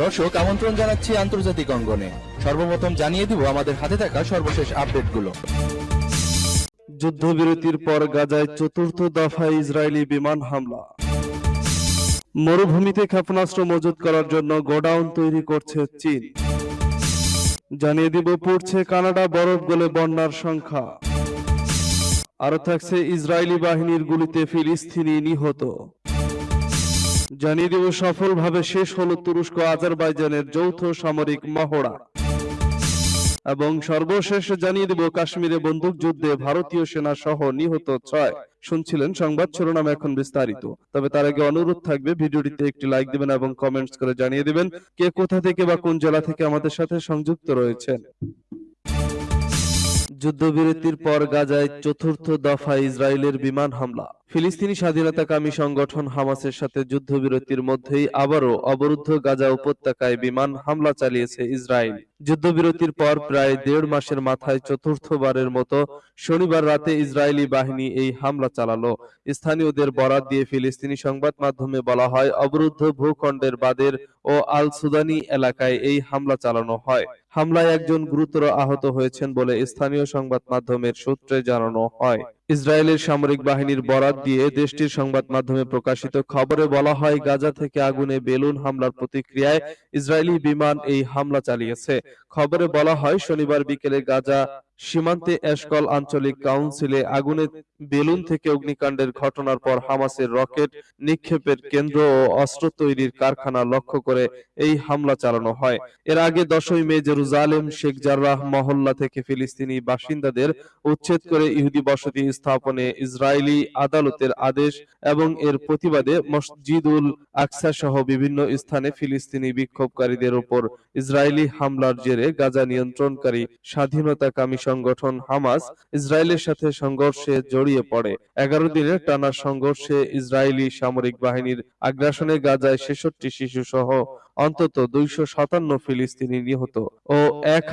দর্শক, আমন্ত্রণ জানাচ্ছি আন্তর্জাতিক অঙ্গনে। সর্বপ্রথম জানিয়ে দিব আমাদের হাতে থাকা সর্বশেষ আপডেটগুলো। যুদ্ধবিরতির পর গাজায় চতুর্থ দফায় ইসরায়েলি বিমান হামলা। মরুভূমিতে ক্ষেপণাস্ত্র মজুত করার জন্য গোডাউন তৈরি করছে চীন। জানিয়ে দিব, পড়ছে কানাডা বরফ গলে বন্যার সংখ্যা। আরও থাকছে ইসরায়েলি বাহিনীর গুলিতে ফিলিস্তিনি নিহত। জানিয়ে দিব, সফলভাবে শেষ হলো তুরস্ক আজারবাইজানের যৌথ সামরিক মহড়া। এবং সর্বশেষ জানিয়ে দেব, কাশ্মীরে বন্দুক যুদ্ধে ভারতীয় সেনা সহ নিহত ছয়। শুনছিলেন সংবাদ, শিরোনাম এখন বিস্তারিত। তবে তার আগে অনুরোধ থাকবে, ভিডিওটিতে একটি লাইক দিবেন এবং কমেন্টস করে জানিয়ে দিবেন, কে কোথা থেকে বা কোন জেলা থেকে আমাদের সাথে সংযুক্ত রয়েছেন। যুদ্ধবিরতির পর গাজায় চতুর্থ দফা ইসরায়েলের বিমান হামলা। ফিলিস্তিনি স্বাধীনতাকামী সংগঠন হামাসের সাথে যুদ্ধবিরতির মধ্যেই আবারও অবরুদ্ধ গাজা উপত্যকায় বিমান হামলা চালিয়েছে ইসরায়েল। যুদ্ধবিরতির পর প্রায় দেড় মাসের মাথায় চতুর্থবারের মতো শনিবার রাতে ইসরায়েলি বাহিনী এই হামলা চালালো। স্থানীয়দের বরাত দিয়ে ফিলিস্তিনি সংবাদ মাধ্যমে বলা হয়, অবরুদ্ধ ভূখণ্ডের বাদের ও আল সুদানি এলাকায় এই হামলা চালানো হয়। হামলায় একজন গুরুতর আহত হয়েছেন বলে স্থানীয় সংবাদ মাধ্যমের সূত্রে জানানো হয়। ইসরায়েলের সামরিক বাহিনীর বরাত দিয়ে দেশটির সংবাদ মাধ্যমে প্রকাশিত খবরে বলা হয়, গাজা থেকে আগুনে বেলুন হামলার প্রতিক্রিয়ায় ইসরায়েলি বিমান এই হামলা চালিয়েছে। খবরে বলা হয়, শনিবার বিকেলে গাজা সীমান্তে এশকল আঞ্চলিক কাউন্সিলে আগুনে বেলুন থেকে অগ্নিকাণ্ডের ঘটনার পর হামাসের রকেট নিক্ষেপের কেন্দ্র ও অস্ত্র তৈরির কারখানা লক্ষ্য করে এই হামলা চালানো হয়। এর আগে দশই মে জেরুজালেম শেখ জার্রাহ মহল্লা থেকে ফিলিস্তিনি বাসিন্দাদের উচ্ছেদ করে ইহুদি বসতি স্থাপনে ইসরায়েলি আদালতের আদেশ এবং এর প্রতিবাদে মসজিদুল আকসা সহ বিভিন্ন স্থানে ফিলিস্তিনি বিক্ষোভকারীদের উপর ইসরায়েলি হামলার জেরে গাজা নিয়ন্ত্রণকারী স্বাধীনতাকামী সংগঠন হামাস ইসরায়েলের সাথে সংঘর্ষে জড়িয়ে পড়ে। এগারো দিনের টানা সংঘর্ষে ইসরায়েলি সামরিক বাহিনীর আগ্রাসনে গাজায় ছেষট্টি শিশু সহ অন্তত দুইশো সাতান্ন ফিলিস্তিনি নিহত ও এক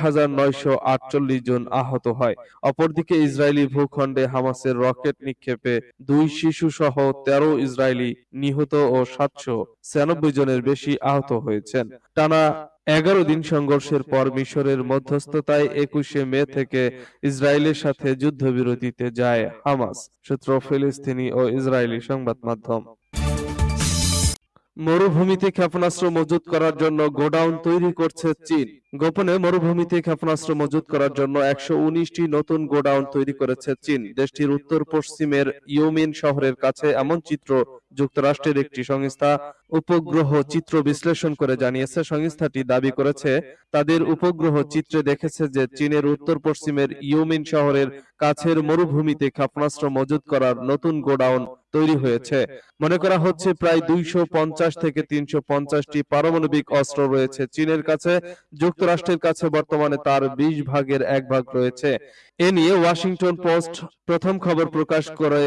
আটচল্লিশ জন আহত হয়। অপরদিকে ইসরায়েলি ভূখণ্ডে হামাসের রকেট নিক্ষেপে দুই শিশু সহ তেরো ইসরায়েলি নিহত ও সাতশো ছিয়ানব্বই জনের বেশি আহত হয়েছেন। টানা এগারো দিন সংঘর্ষের পর মিশরের মধ্যস্থতায় একুশে মে থেকে ইসরায়েলের সাথে যুদ্ধবিরতিতে যায় হামাস, সূত্র ফিলিস্তিনি ও ইসরায়েলি সংবাদ মাধ্যম। মরুভূমিতে ক্ষেপণাস্ত্র মজুত করার জন্য গোডাউন তৈরি করছে চীন। গোপনে মরুভূমিতে ক্ষেপণাস্ত্র মজুত করার জন্য একশো উনিশটি নতুন গোডাউন তৈরি করেছে চীন। দেশটির উত্তর পশ্চিমের ইউমিন শহরের কাছে এমন চিত্র যুক্তরাষ্ট্রের একটি সংস্থা উপগ্রহ চিত্র বিশ্লেষণ করে জানিয়েছে, সংস্থাটি দাবি করেছে, তাদের উপগ্রহ চিত্রে দেখেছে যে চীনের উত্তর পশ্চিমের ইউমিন শহরের কাছের মরুভূমিতে ক্ষেপণাস্ত্র মজুত করার নতুন গোডাউন তৈরি হয়েছে। মনে করা হচ্ছে প্রায় দুইশো পঞ্চাশ থেকে তিনশো পঞ্চাশটি পারমাণবিক অস্ত্র রয়েছে চীনের কাছে, যুক্তরাষ্ট্রের কাছে বর্তমানে তার বিশ ভাগের এক ভাগ রয়েছে। এ নিয়ে ওয়াশিংটন পোস্ট প্রথম খবর প্রকাশ করে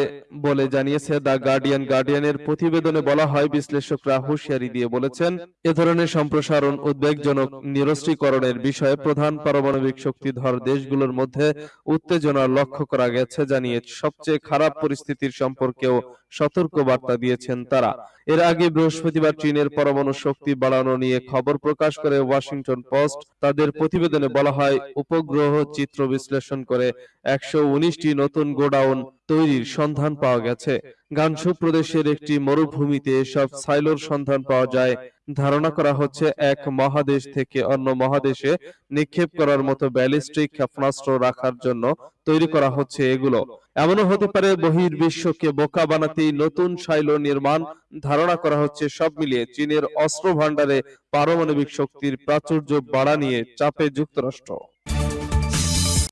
বলে জানিয়েছে দ্য গার্ডিয়ান। গার্ডিয়ানের প্রতিবেদনে বলা হয়, বিশ্লেষকরা হুঁশিয়ারি দিয়ে বলেছেন, এ ধরনের সম্প্রসারণ উদ্বেগজনক নিরস্ত্রীকরণের বিষয়ে প্রধান পারমাণবিক শক্তিধর দেশগুলোর মধ্যে উত্তেজনা লক্ষ্য করা গেছে, জানিয়ে সবচেয়ে খারাপ পরিস্থিতির সম্পর্কেও সতর্ক বার্তা দিয়েছেন তারা। এর আগে বৃহস্পতিবার চীনের পরমাণু শক্তি বাড়ানো নিয়ে খবর প্রকাশ করে ওয়াশিংটন পোস্ট, তাদের প্রতিবেদনে বলা হয়, উপগ্রহ চিত্র বিশ্লেষণ করে একশো নতুন গোডাউন তৈরির সন্ধান পাওয়া গেছে। গানসু প্রদেশের একটি মরুভূমিতে এসব সাইলোর সন্ধান পাওয়া যায়। ধারণা করা হচ্ছে এক মহাদেশ থেকে অন্য মহাদেশে নিক্ষেপ করার মতো ব্যালিস্টিক ক্ষেপণাস্ত্র রাখার জন্য তৈরি করা হচ্ছে এগুলো। এমনও হতে পারে বহির্বিশ্বকে বোকা বানাতেই নতুন সাইলো নির্মাণ ধারণা করা হচ্ছে সব মিলিয়ে চীনের অস্ত্র ভান্ডারে পারমাণবিক শক্তির প্রাচুর্য বাড়া নিয়ে চাপে যুক্তরাষ্ট্র।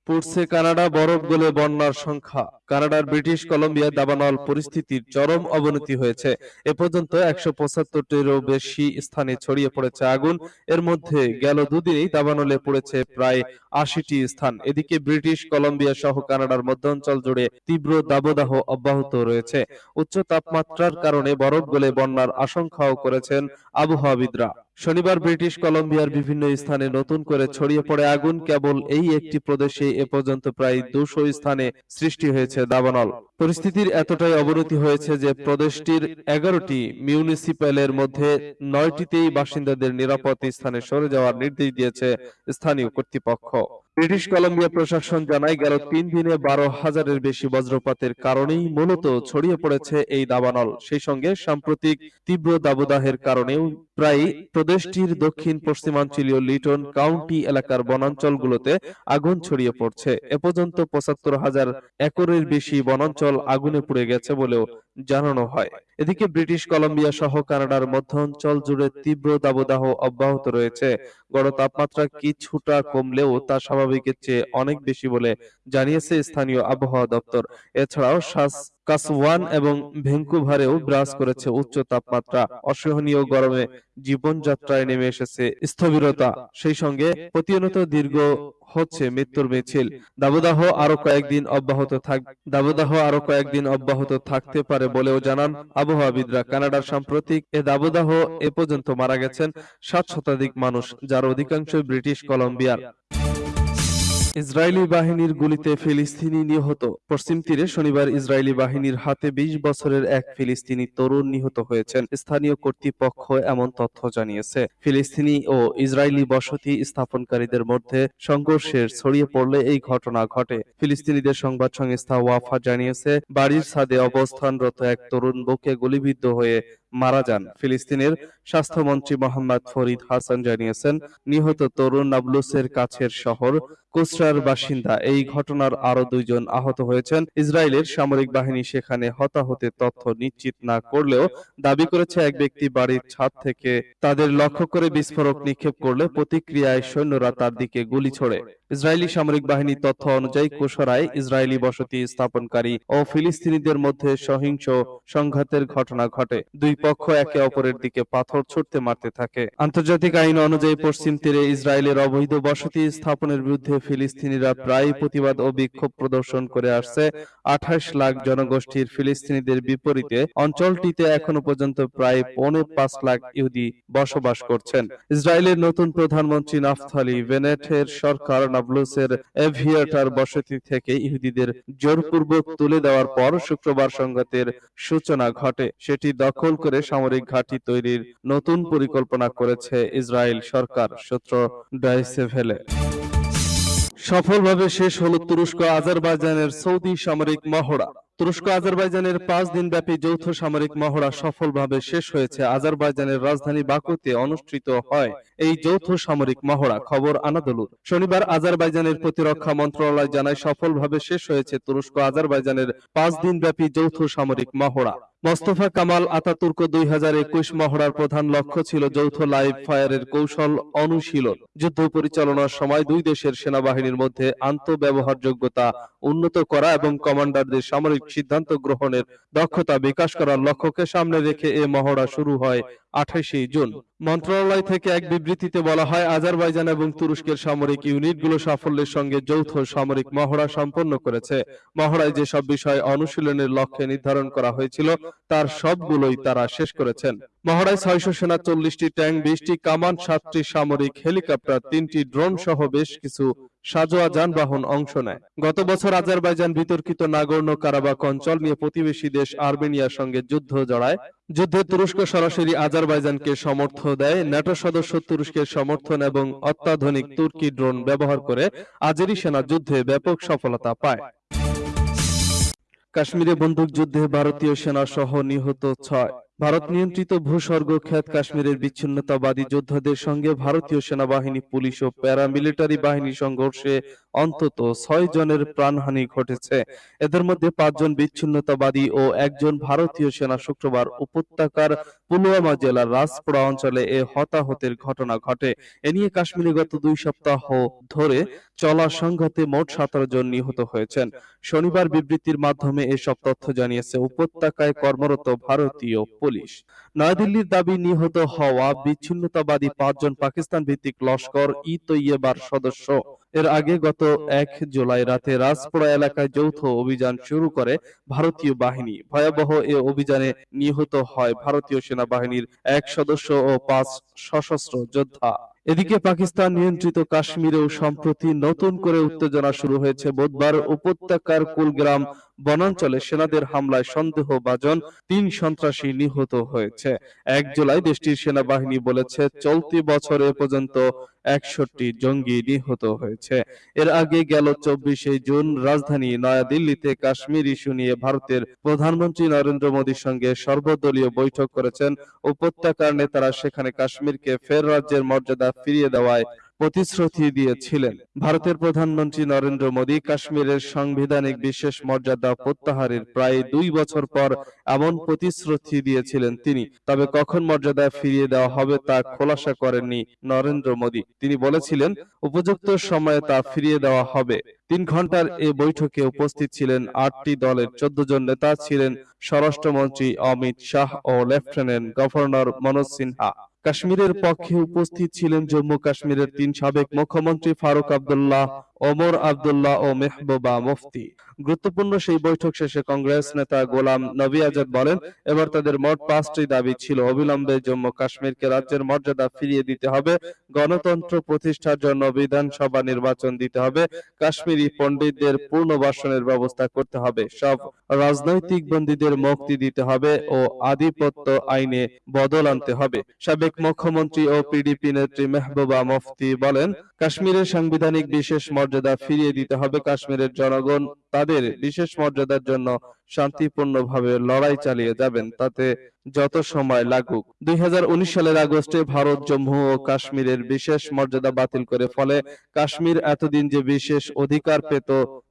পড়ছে কানাডা বরফ গলে বন্যার সংখ্যা। কানাডার ব্রিটিশ কলম্বিয়া দাবানল পরিস্থিতির চরম অবনতি হয়েছে। এ পর্যন্ত একশো পঁচাত্তরটিরও বেশি স্থানে ছড়িয়ে পড়েছে আগুন। এর মধ্যে গেল দুদিনেই দাবানলে পড়েছে প্রায় আশিটি স্থান। এদিকে ব্রিটিশ কলম্বিয়া সহ কানাডার মধ্যাঞ্চল জুড়ে তীব্র দাবদাহ অব্যাহত রয়েছে। উচ্চ তাপমাত্রার কারণে বরফ গলে বন্যার আশঙ্কাও করেছেন আবহাওয়াবিদরা। শনিবার ব্রিটিশ কলম্বিয়ার বিভিন্ন স্থানে নতুন করে ছড়িয়ে পড়ে আগুন। কেবল এই একটি প্রদেশে এ পর্যন্ত প্রায় দুশো স্থানে সৃষ্টি হয়েছে। দিয়েছে দাবানল। পরিস্থিতির এতটাই অবনতি হয়েছে যে প্রদেশটির এগারোটি মিউনিসিপ্যালের মধ্যে নয়টিতেই বাসিন্দাদের নিরাপদ স্থানে সরে যাওয়ার নির্দেশ দিয়েছে স্থানীয় কর্তৃপক্ষ। ব্রিটিশ কলম্বিয়া প্রশাসন জানায়, গেল তিন দিনে বারো হাজারের বেশি বজ্রপাতের কারণেই মূলত ছড়িয়ে পড়েছে এই দাবানল। সেই সঙ্গে সাম্প্রতিক তীব্র দাবদাহের কারণেও প্রায় প্রদেশটির দক্ষিণ পশ্চিমাঞ্চলীয় লিটন কাউন্টি এলাকার বনাঞ্চলগুলোতে আগুন ছড়িয়ে পড়ছে। এ পর্যন্ত পঁচাত্তর হাজার একরের বেশি বনাঞ্চল আগুনে পুড়ে গেছে বলেও জানানো হয়। এদিকে ব্রিটিশ কলম্বিয়া সহ কানাডার মধ্য অঞ্চল জুড়ে তীব্র দাবদাহ অব্যাহত রয়েছে। গড় তাপমাত্রা কিছুটা কমলেও তা স্বাভাবিকের চেয়ে অনেক বেশি বলে জানিয়েছে স্থানীয় আবহাওয়া দপ্তর। এছাড়াও কাসওয়ান এবং ভ্যাঙ্কুভারেও বিরাজ করেছে উচ্চ তাপমাত্রা অসহনীয় গরমে জীবনযাত্রায় নেমে এসেছে স্থবিরতা। সেই সঙ্গে প্রতিনিয়ত দীর্ঘ হচ্ছে মৃত্যুর মিছিল। দাবদাহ আরও কয়েকদিন অব্যাহত থাক দাবদাহ আরও কয়েকদিন অব্যাহত থাকতে পারে বলেও জানান আবহাওয়াবিদরা। কানাডার সাম্প্রতিক এ দাবদাহ এ পর্যন্ত মারা গেছেন সাত শতাধিক মানুষ যার অধিকাংশই ব্রিটিশ কলম্বিয়ার। ইসরায়েলি বাহিনীর গুলিতে ফিলিস্তিনি নিহত। পশ্চিম তীরে শনিবার ইসরায়েলি বাহিনীর হাতে ২০ বছরের এক ফিলিস্তিনি তরুণ নিহত হয়েছেন। স্থানীয় কর্তৃপক্ষ এমন তথ্য জানিয়েছে। ফিলিস্তিনি ও ইসরায়েলি বসতি স্থাপনকারীদের মধ্যে সংঘর্ষের ছড়িয়ে পড়লে এই ঘটনা ঘটে। ফিলিস্তিনিদের সংবাদ সংস্থা ওয়াফা জানিয়েছে, বাড়ির ছাদে অবস্থানরত এক তরুণ বুকে গুলিবিদ্ধ হয়ে মারা যান। ফিলিস্তিনের স্বাস্থ্যমন্ত্রী মোহাম্মদ ফরিদ হাসান জানিয়েছেন, নিহত তরুণ নাবলুসের কাছের শহর কুসরার বাসিন্দা। এই ঘটনার আরও দুইজন আহত হয়েছেন। ইসরায়েলের সামরিক বাহিনী সেখানে হতাহতের তথ্য নিশ্চিত না করলেও দাবি করেছে এক ব্যক্তি বাড়ির ছাদ থেকে তাদের লক্ষ্য করে বিস্ফোরক নিক্ষেপ করলে প্রতিক্রিয়ায় সৈন্যরা তার দিকে গুলি ছোড়ে। ইসরায়েলি সামরিক বাহিনীর তথ্য অনুযায়ী কুশরায় ইসরায়েলি বসতি স্থাপনকারী ও ফিলিস্তিনিদের মধ্যে সহিংস সংঘাতের ঘটনা ঘটে। দুই পক্ষ একে অপরের দিকে পাথর ছুটতে মারতে থাকে। আন্তর্জাতিক আইন অনুযায়ী পশ্চিম তীরে ইসরায়েলের অবৈধ বসতি স্থাপনের বিরুদ্ধে ফিলিস্তিনিরা প্রায় প্রতিবাদ ও বিক্ষোভ প্রদর্শন করে আসছে। আঠাশ লাখ জনগোষ্ঠীর ফিলিস্তিনিদের বিপরীতে অঞ্চলটিতে এখনও পর্যন্ত প্রায় পৌনে পাঁচ লাখ ইহুদি বসবাস করছেন। ইসরায়েলের নতুন প্রধানমন্ত্রী নাফথালি বেনেটের সরকার নাবলুসের এভিয়েটার বসতি থেকে ইহুদিদের জোরপূর্বক তুলে দেওয়ার পর শুক্রবার সংঘাতের সূচনা ঘটে। সেটি দখল করে সামরিক ঘাঁটি তৈরির নতুন পরিকল্পনা করেছে ইসরায়েল সরকার, সূত্র ডাইসেভেলে সফলভাবে শেষ হল তুরস্ক আজারবাইজানের সৌদি সামরিক মহড়া। তুরস্ক, আজারবাইজানের পাঁচ দিনব্যাপী যৌথ সামরিক মহড়া সফলভাবে শেষ হয়েছে। আজারবাইজানের রাজধানী বাকুতে অনুষ্ঠিত হয় এই যৌথ সামরিক মহড়া। খবর আনাদলুর। শনিবার আজারবাইজানের প্রতিরক্ষা মন্ত্রণালয় জানায়, সফলভাবে শেষ হয়েছে তুরস্ক আজারবাইজানের পাঁচ দিনব্যাপী যৌথ সামরিক মহড়া। মোস্তফা কামাল আতাতুর্ক দুই হাজার একুশ মহড়ার প্রধান লক্ষ্য ছিল যৌথ লাইভ ফায়ারের কৌশল অনুশীলন, যুদ্ধ পরিচালনার সময় দুই দেশের সেনাবাহিনীর মধ্যে আন্তঃব্যবহারযোগ্যতা উন্নত করা এবং কমান্ডারদের সামরিক সিদ্ধান্ত গ্রহণের দক্ষতা বিকাশ করার লক্ষ্যকে সামনে রেখে এ মহড়া শুরু হয় আঠাশে জুন। মন্ত্রণালয় থেকে এক বিবৃতিতে বলা হয়, আজারবাইজান এবং তুরস্কের সামরিক ইউনিটগুলো সাফল্যের সঙ্গে যৌথ সামরিক মহড়া সম্পন্ন করেছে। মহড়ায় যেসব বিষয় অনুশীলনের লক্ষ্যে নির্ধারণ করা হয়েছিল, তার সবগুলোই তারা শেষ করেছেন। মহড়ায় ছয়শো সেনা, চল্লিশটি ট্যাঙ্ক, বিশটি কামান, সাতটি সামরিক হেলিকপ্টার, তিনটি ড্রোন সহ বেশ কিছু সাজোয়া যানবাহন অংশ নেয়। গত বছর আজারবাইজান বিতর্কিত নাগর্ণ কারাবাক অঞ্চল নিয়ে প্রতিবেশী দেশ আর্মেনিয়ার সঙ্গে যুদ্ধ জড়ায়। যুদ্ধে তুরস্ক সরাসরি আজারবাইজানকে সমর্থ দেয়। ন্যাটো সদস্য তুরস্কের সমর্থন এবং অত্যাধুনিক তুর্কি ড্রোন ব্যবহার করে আজেরি সেনা যুদ্ধে ব্যাপক সফলতা পায়। কাশ্মীরে বন্দুকযুদ্ধে ভারতীয় সেনা সহ নিহত ছয়। ভারত নিয়ন্ত্রিত ভূস্বর্গ খ্যাত কাশ্মীরের বিচ্ছিন্নতাবাদী যোদ্ধাদের সঙ্গে ভারতীয় সেনাবাহিনী পুলিশ ও প্যারামিলিটারি বাহিনী সংঘর্ষে অন্তত ছয় জনের প্রাণহানি ঘটেছে। এদের মধ্যে পাঁচজন বিচ্ছিন্নতাবাদী ও একজন ভারতীয় সেনা শুক্রবার উপত্যকার পুলওয়ামা জেলার রাজপুরা অঞ্চলে এ হতাহতের ঘটনা ঘটে। এ নিয়ে কাশ্মীরে গত দুই সপ্তাহ ধরে চলা সংঘাতে মোট সতেরো জন নিহত হয়েছেন। শনিবার বিবৃতির মাধ্যমে এসব তথ্য জানিয়েছে উপত্যকায় কর্মরত ভারতীয় পুলিশ। নয়াদিল্লির দাবি নিহত হওয়া বিচ্ছিন্নতাবাদী পাঁচজন পাকিস্তান ভিত্তিক লস্কর ই তৈয়বার সদস্য। এর আগে গত এক জুলাই রাতে রাজপুরা এলাকায় যৌথ অভিযান শুরু করে ভারতীয় বাহিনী। ভয়াবহ এ অভিযানে নিহত হয় ভারতীয় সেনাবাহিনীর এক সদস্য ও পাঁচ সশস্ত্র যোদ্ধা। এদিকে পাকিস্তান নিয়ন্ত্রিত কাশ্মীরেও সম্প্রতি নতুন করে উত্তেজনা শুরু হয়েছে। বুধবার উপত্যকার কুলগ্রাম বনাঞ্চলে সেনাদের হামলায় সন্দেহভাজন তিন সন্ত্রাসী নিহত হয়েছে। এক জুলাই দেশটির সেনাবাহিনী বলেছে, চলতি বছর এ পর্যন্ত একষট্টি জঙ্গি নিহত হয়েছে। এর আগে গেল চব্বিশে জুন রাজধানী নয়াদিল্লিতে কাশ্মীর ইস্যু নিয়ে ভারতের প্রধানমন্ত্রী নরেন্দ্র মোদীর সঙ্গে সর্বদলীয় বৈঠক করেছেন। উপত্যকার নেতারা সেখানে কাশ্মীরকে ফের রাজ্যের মর্যাদা ফিরিয়ে দেওয়ায় প্রতিশ্রুতি দিয়েছিলেন। ভারতের প্রধানমন্ত্রী নরেন্দ্র মোদী কাশ্মীরের সাংবিধানিক বিশেষ মর্যাদা প্রত্যাহারের প্রায় দুই বছর পর এমন প্রতিশ্রুতি দিয়েছিলেন তিনি। তবে কখন মর্যাদা ফিরিয়ে দেওয়া হবে তা খোলাসা করেননি নরেন্দ্র মোদী। তিনি বলেছিলেন, উপযুক্ত সময়ে তা ফিরিয়ে দেওয়া হবে। তিন ঘণ্টার এ বৈঠকে উপস্থিত ছিলেন আটটি দলের চোদ্দ জন নেতা ছিলেন স্বরাষ্ট্রমন্ত্রী অমিত শাহ ও লেফটেন্যান্ট গভর্নর মনোজ সিনহা। কাশ্মীরের পক্ষে উপস্থিত ছিলেন জম্মু কাশ্মীরের তিন সাবেক মুখ্যমন্ত্রী ফারুক আব্দুল্লাহ ওমর আব্দুল্লাহ ও মেহবুবা মুফতি। গুরুত্বপূর্ণ সেই বৈঠক শেষে কংগ্রেস নেতা গোলাম নবী আজাদ বলেন, এবার তাদের মোট পাঁচটি দাবি ছিল, অবিলম্বে জম্মু কাশ্মীরকে রাজ্যের মর্যাদা ফিরিয়ে দিতে হবে, গণতন্ত্র প্রতিষ্ঠার জন্য বিধানসভা নির্বাচন দিতে হবে, কাশ্মীরি পণ্ডিতদের পুনর্বাসনের ব্যবস্থা করতে হবে, সব রাজনৈতিক বন্দীদের মুক্তি দিতে হবে ও আধিপত্য আইনে বদল আনতে হবে। সাবেক মুখ্যমন্ত্রী ও পিডিপি নেত্রী মেহবুবা মুফতি বলেন কাশ্মীরের সাংবিধানিক বিশেষ মর্যাদা ফিরিয়ে দিতে হবে কাশ্মীরের জনগণ। তাদের বিশেষ মর্যাদার জন্য শান্তিপূর্ণভাবে লড়াই চালিয়ে যাবেন, তাতে যত সময় লাগুক। দুই সালের আগস্টে ভারত, জম্মু ও কাশ্মীরের বিশেষ মর্যাদা বাতিল করে ফলে কাশ্মীর এতদিন যে বিশেষ অধিকার পেত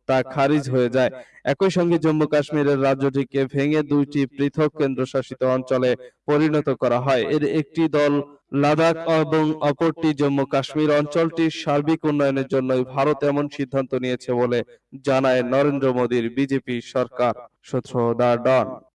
তা খারিজ হয়ে যায়। একই সঙ্গে জম্মু কাশ্মীরের রাজ্যটিকে ভেঙে দুইটি পৃথক কেন্দ্রশাসিত অঞ্চলে পরিণত করা হয়। এর একটি দল লাদাখ এবং অপরটি জম্মু কাশ্মীর অঞ্চলটির সার্বিক উন্নয়নের জন্যই ভারত এমন সিদ্ধান্ত নিয়েছে বলে জানায় নরেন্দ্র মোদীর বিজেপি সরকার সূত্র দা ডন।